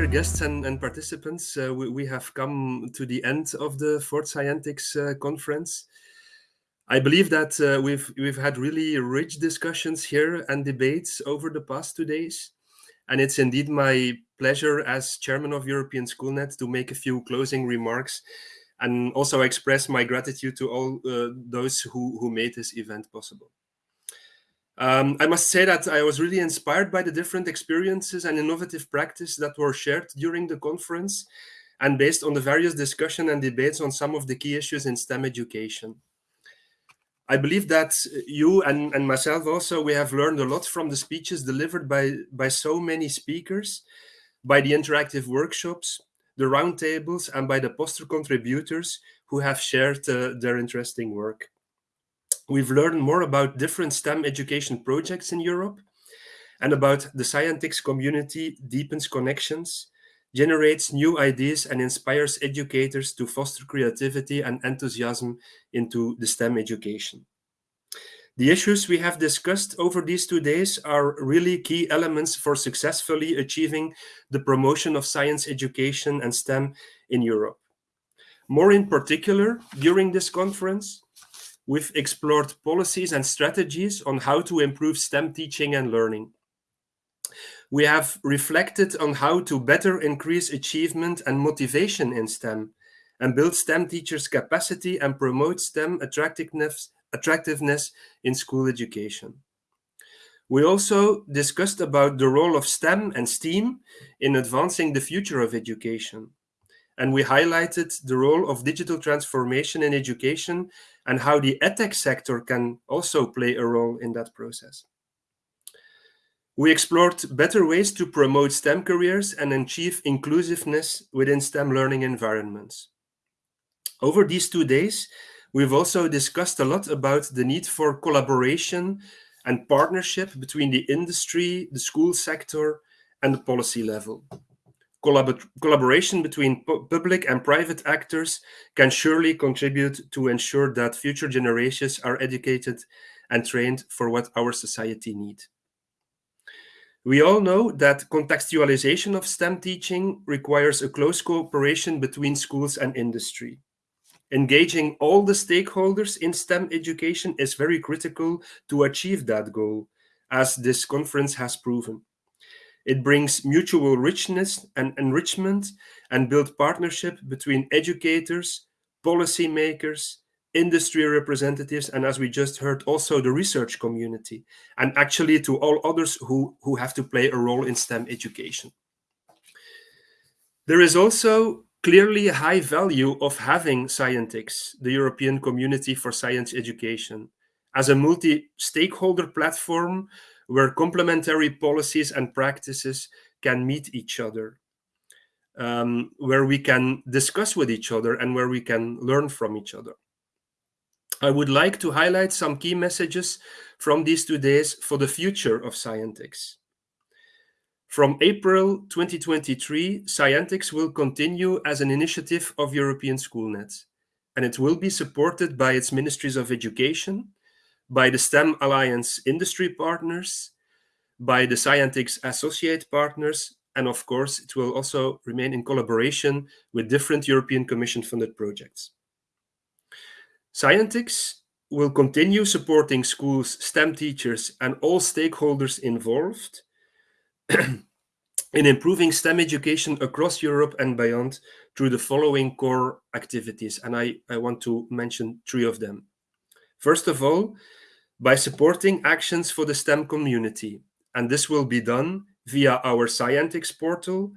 dear guests and, and participants, uh, we, we, have come to the end of the fourth Scientix uh, conference. I believe that uh, we've we've had really rich discussions here and debates over the past two days, and it's indeed my pleasure as chairman of European Schoolnet to make a few closing remarks, and also express my gratitude to all uh, those who who made this event possible. Um, I must say that I was really inspired by the different experiences and innovative practice that were shared during the conference and based on the various discussion and debates on some of the key issues in STEM education. I believe that you and, and myself also, we have learned a lot from the speeches delivered by, by so many speakers, by the interactive workshops, the roundtables, and by the poster contributors who have shared uh, their interesting work. We've learned more about different STEM education projects in Europe and about the Scientix community deepens connections, generates new ideas and inspires educators to foster creativity and enthusiasm into the STEM education. The issues we have discussed over these two days are really key elements for successfully achieving the promotion of science education and STEM in Europe. More in particular, during this conference, we've explored policies and strategies on how to improve STEM teaching and learning we have reflected on how to better increase achievement and motivation in STEM and build STEM teachers' capacity and promote STEM attractiveness, attractiveness in school education. We also discussed about the role of STEM and STEAM in advancing the future of education. And we highlighted the role of digital transformation in education and how the edtech sector can also play a role in that process. We explored better ways to promote STEM careers and achieve inclusiveness within STEM learning environments. Over these two days, we've also discussed a lot about the need for collaboration and partnership between the industry, the school sector, and the policy level. Collab collaboration between pu public and private actors can surely contribute to ensure that future generations are educated and trained for what our society needs. We all know that contextualization of STEM teaching requires a close cooperation between schools and industry. Engaging all the stakeholders in STEM education is very critical to achieve that goal, as this conference has proven. It brings mutual richness and enrichment and build partnership between educators, policymakers, industry representatives, and as we just heard, also the research community, and actually to all others who, who have to play a role in STEM education. There is also clearly a high value of having Scientix, the European Community for Science Education, as a multi-stakeholder platform where complementary policies and practices can meet each other, um, where we can discuss with each other and where we can learn from each other. I would like to highlight some key messages from these two days for the future of Scientix. From April 2023, Scientix will continue as an initiative of European Schoolnet, and it will be supported by its Ministries of Education, by the STEM Alliance industry partners, by the Scientix associate partners, and of course, it will also remain in collaboration with different European Commission funded projects. Scientix will continue supporting schools, STEM teachers, and all stakeholders involved in improving STEM education across Europe and beyond through the following core activities. And I, I want to mention three of them. First of all, by supporting actions for the STEM community. And this will be done via our Scientix portal,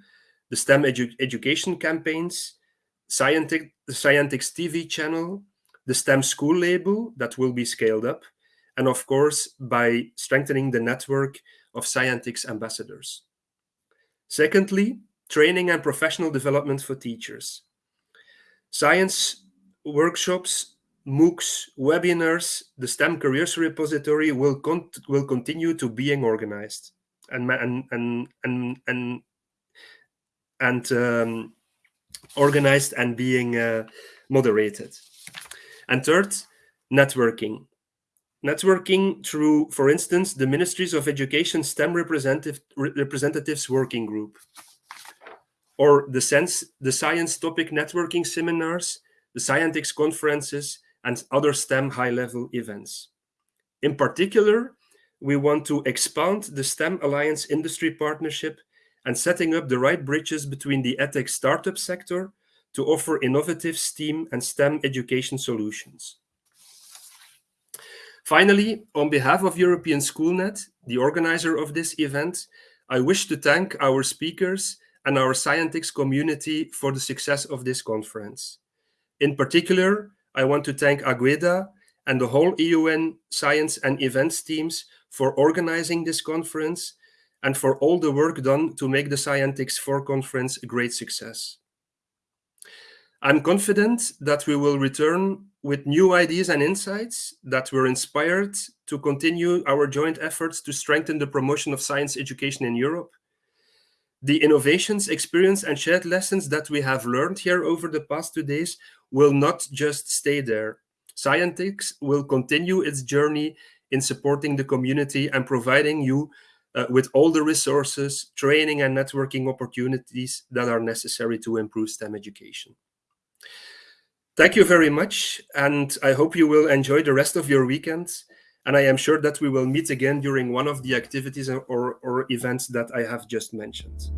the STEM edu education campaigns, Scientix, the Scientix TV channel, the STEM school label that will be scaled up, and of course, by strengthening the network of Scientix ambassadors. Secondly, training and professional development for teachers. Science workshops, MOOCs, webinars, the STEM careers repository will, con will continue to being organized and, and, and, and, and, and um, organized and being uh, moderated. And third, networking. Networking through, for instance, the Ministries of Education STEM representative, Representatives Working Group. or the, sense, the science topic networking seminars, the Scientix conferences, and other STEM high-level events. In particular, we want to expand the STEM Alliance industry partnership and setting up the right bridges between the edtech startup sector to offer innovative STEAM and STEM education solutions. Finally, on behalf of European Schoolnet, the organizer of this event, I wish to thank our speakers and our Scientix community for the success of this conference. In particular, I want to thank Agueda and the whole EUN science and events teams for organizing this conference and for all the work done to make the Scientix 4 conference a great success. I'm confident that we will return with new ideas and insights that were inspired to continue our joint efforts to strengthen the promotion of science education in Europe. The innovations, experience, and shared lessons that we have learned here over the past two days will not just stay there. Scientix will continue its journey in supporting the community and providing you uh, with all the resources, training, and networking opportunities that are necessary to improve STEM education. Thank you very much, and I hope you will enjoy the rest of your weekend. And I am sure that we will meet again during one of the activities or, or events that I have just mentioned.